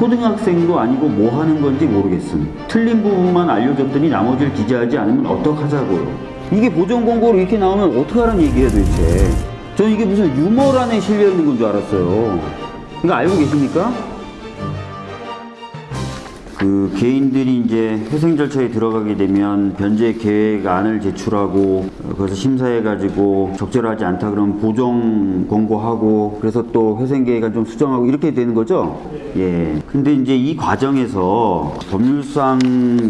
초등학생도 아니고 뭐 하는 건지 모르겠음. 틀린 부분만 알려줬더니 나머지를 기재하지 않으면 어떡하자고요. 이게 보정 공고로 이렇게 나오면 어떡하라는 얘기예요 도대체. 저는 이게 무슨 유머란에 실려 있는 건 줄 알았어요. 이거 알고 계십니까? 그 개인들이 이제 회생 절차에 들어가게 되면 변제 계획안을 제출하고 어, 그래서 심사해가지고 적절하지 않다 그러면 보정 권고하고 그래서 또 회생 계획안 좀 수정하고 이렇게 되는 거죠. 예. 근데 이제 이 과정에서 법률상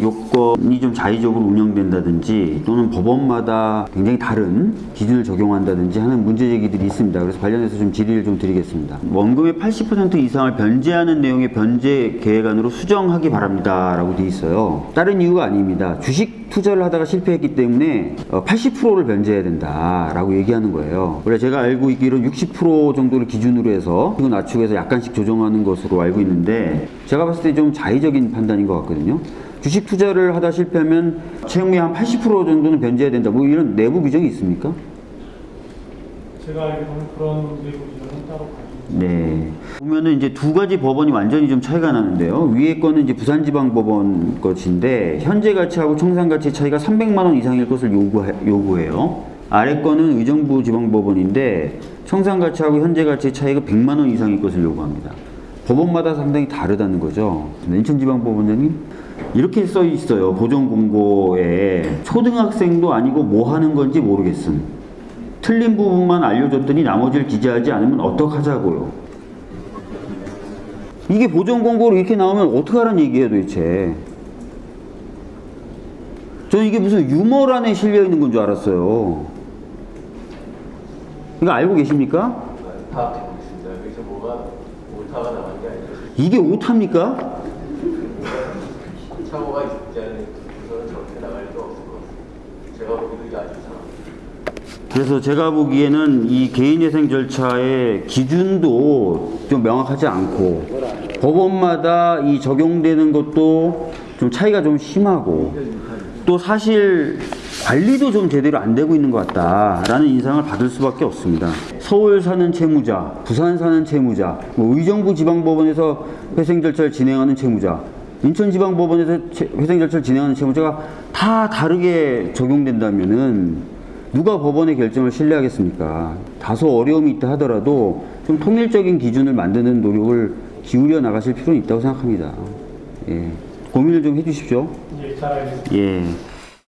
요건이 좀 자의적으로 운영된다든지 또는 법원마다 굉장히 다른 기준을 적용한다든지 하는 문제 제기들이 있습니다. 그래서 관련해서 좀 질의를 좀 드리겠습니다. 원금의 80% 이상을 변제하는 내용의 변제 계획안으로 수정하기 바랍니다 라고 돼 있어요. 다른 이유가 아닙니다. 주식 투자를 하다가 실패했기 때문에 80%를 변제해야 된다라고 얘기하는 거예요. 원래 제가 알고 있기로는 60% 정도를 기준으로 해서 이거 낮추고 해서 약간씩 조정하는 것으로 알고 있는데 제가 봤을 때 좀 자의적인 판단인 것 같거든요. 주식 투자를 하다 실패하면 채무의 한 80% 정도는 변제해야 된다. 뭐 이런 내부 규정이 있습니까? 제가 알기로는 그런 내부 기준은 따로 네. 보면은 이제 두 가지 법원이 완전히 좀 차이가 나는데요. 위에 거는 이제 부산지방법원 것인데 현재 가치하고 청산 가치 차이가 300만 원 이상일 것을 요구해, 요구해요. 아래 거는 의정부 지방법원인데 청산 가치하고 현재 가치 차이가 100만 원 이상일 것을 요구합니다. 법원마다 상당히 다르다는 거죠. 인천지방법원장님 이렇게 써 있어요. 보정 공고에 초등학생도 아니고 뭐 하는 건지 모르겠음. 틀린 부분만 알려줬더니 나머지를 기재하지 않으면 어떡하자고요. 이게 보정 공고로 이렇게 나오면 어떡하라는 얘기예요 도대체. 저는 이게 무슨 유머란에 실려 있는 건 줄 알았어요. 이거 알고 계십니까? 파악하고 있습니다. 여기서 뭐가 오타가 나간 게 아니라 이게 오타입니까? 사고가 있지 않은 저렇게 나갈 수 없을 것 같습니다. 제가 보기에도 이게 아주 이상합니다. 그래서 제가 보기에는 이 개인회생 절차의 기준도 좀 명확하지 않고 법원마다 이 적용되는 것도 좀 차이가 좀 심하고 또 사실 관리도 좀 제대로 안 되고 있는 것 같다라는 인상을 받을 수밖에 없습니다. 서울 사는 채무자, 부산 사는 채무자, 뭐 의정부 지방법원에서 회생 절차를 진행하는 채무자, 인천지방법원에서 채- 회생 절차를 진행하는 채무자가 다 다르게 적용된다면은 누가 법원의 결정을 신뢰하겠습니까? 다소 어려움이 있다 하더라도 좀 통일적인 기준을 만드는 노력을 기울여 나가실 필요는 있다고 생각합니다. 예. 고민을 좀 해주십시오. 예.